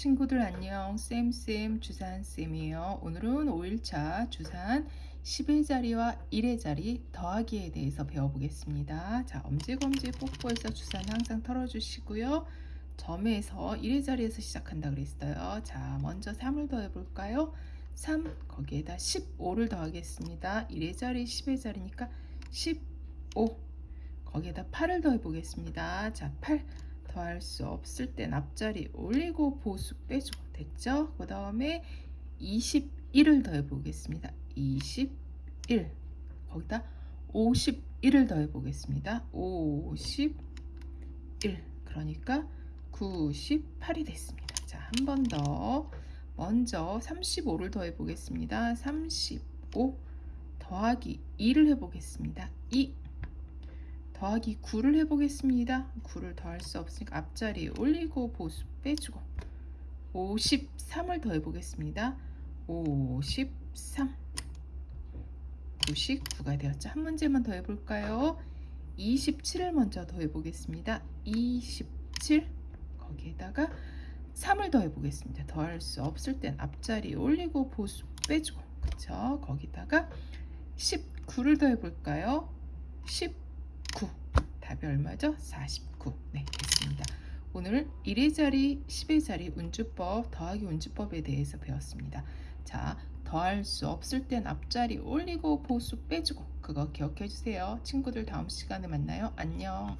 친구들 안녕. 쌤쌤 주산쌤이에요. 오늘은 5일차 주산 10의 자리와 1의 자리 더하기에 대해서 배워보겠습니다. 자 엄지검지 뽀뽀해서 주산 항상 털어주시고요. 점에서 1의 자리에서 시작한다 그랬어요. 자 먼저 3을 더해볼까요? 3 거기에다 15를 더하겠습니다. 1의 자리 10의 자리니까 15 거기에다 8을 더해보겠습니다. 자8 더할 수 없을 땐 앞자리 올리고 보수 빼주고 됐죠? 그 다음에 21을 더해 보겠습니다. 21 거기다 51을 더해 보겠습니다. 51 그러니까 98이 됐습니다. 자, 한 번 더 먼저 35를 더해 보겠습니다. 35 더하기 2를 해 보겠습니다. 2 더하기 9를 해보겠습니다. 9를 더할 수 없으니까 앞자리 올리고 보수 빼주고 53을 더해보겠습니다. 53 99가 되었죠. 한 문제만 더 해볼까요? 27을 먼저 더해보겠습니다. 27 거기에다가 3을 더해보겠습니다. 더할 수 없을 땐 앞자리 올리고 보수 빼주고 그쵸? 거기다가 19를 더해볼까요? 10 9 답이 얼마죠? 49 네 됐습니다. 오늘 1의 자리 10의 자리 운주법 더하기 운주법에 대해서 배웠습니다. 자 더할 수 없을 땐 앞자리 올리고 보수 빼주고 그거 기억해 주세요. 친구들 다음 시간에 만나요. 안녕